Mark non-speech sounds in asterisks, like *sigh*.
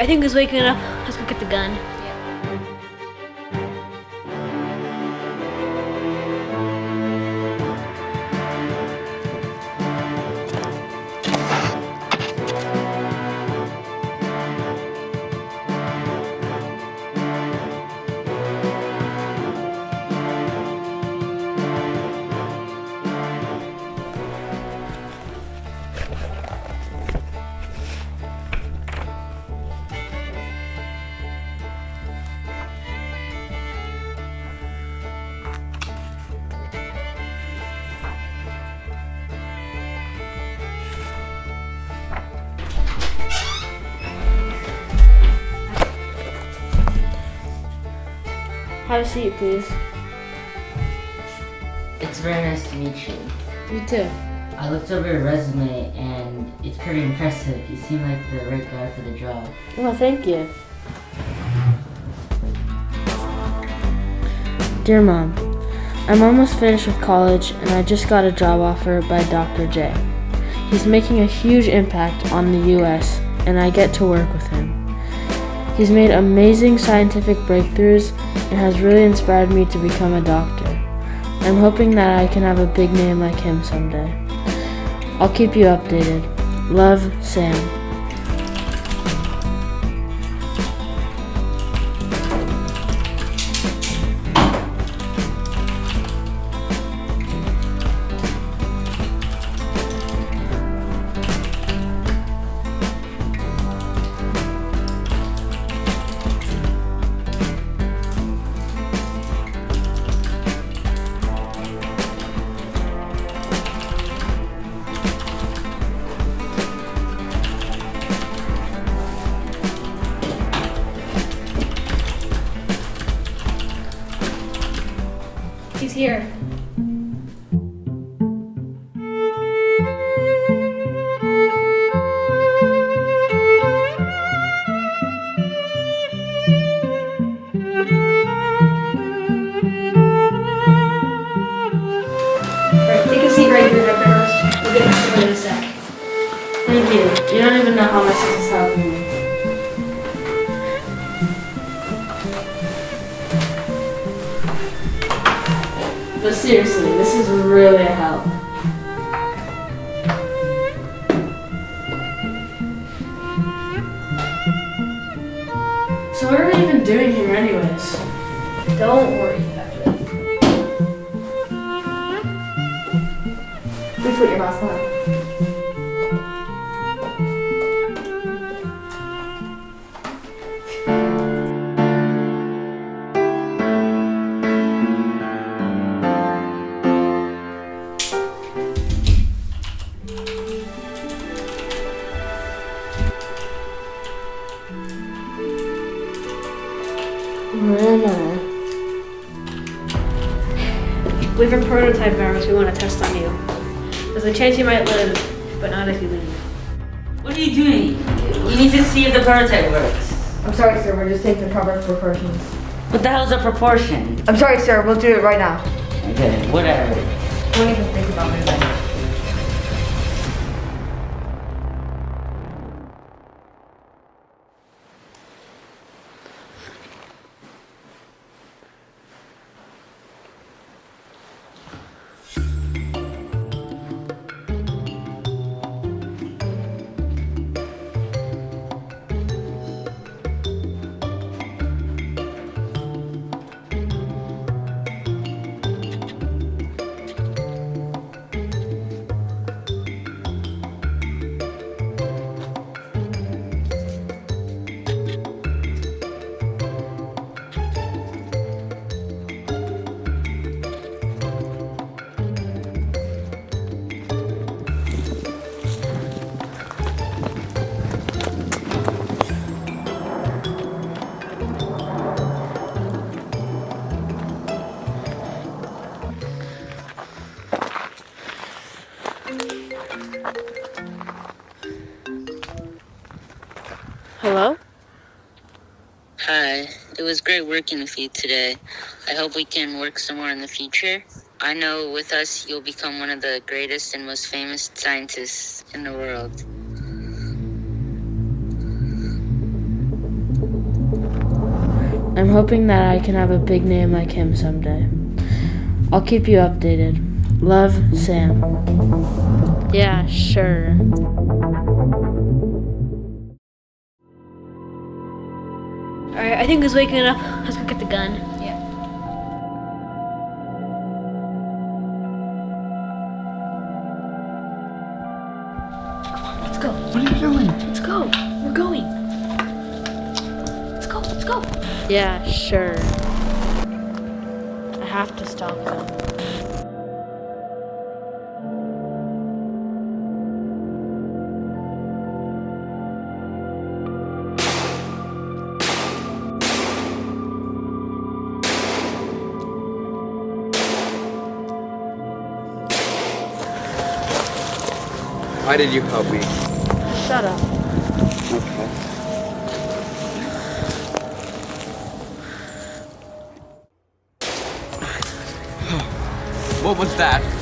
I think he's waking up. Let's go get the gun. Have a seat, please. It's very nice to meet you. You too. I looked over your resume and it's pretty impressive. You seem like the right guy for the job. Well, thank you. Dear Mom, I'm almost finished with college and I just got a job offer by Dr. J. He's making a huge impact on the US and I get to work with him. He's made amazing scientific breakthroughs and has really inspired me to become a doctor. I'm hoping that I can have a big name like him someday. I'll keep you updated. Love, Sam. Here. Right here, Dr. This in a sec. Thank you. You don't even know how much this is helping me. But seriously, this is really a help. So what are we even doing here anyways? Don't worry about it. Please put your mask on. Have a prototype virus we want to test on you. There's a chance you might live, but not if you leave. What are you doing? You need to see if the prototype works. I'm sorry, sir. We're just taking the proper precautions. What the hell's a proportion? I'm sorry, sir. We'll do it right now. Okay, whatever. Don't even think about moving. Hello? Hi, it was great working with you today. I hope we can work some more in the future. I know with us, you'll become one of the greatest and most famous scientists in the world. I'm hoping that I can have a big name like him someday. I'll keep you updated. Love, Sam. Yeah, sure. Alright, I think he's waking up. Let's go get the gun. Yeah. Let's go. What are you doing? Let's go. We're going. Let's go. Let's go. Yeah, sure. I have to stop them. Why did you help me? Shut up. Okay. *sighs* What was that?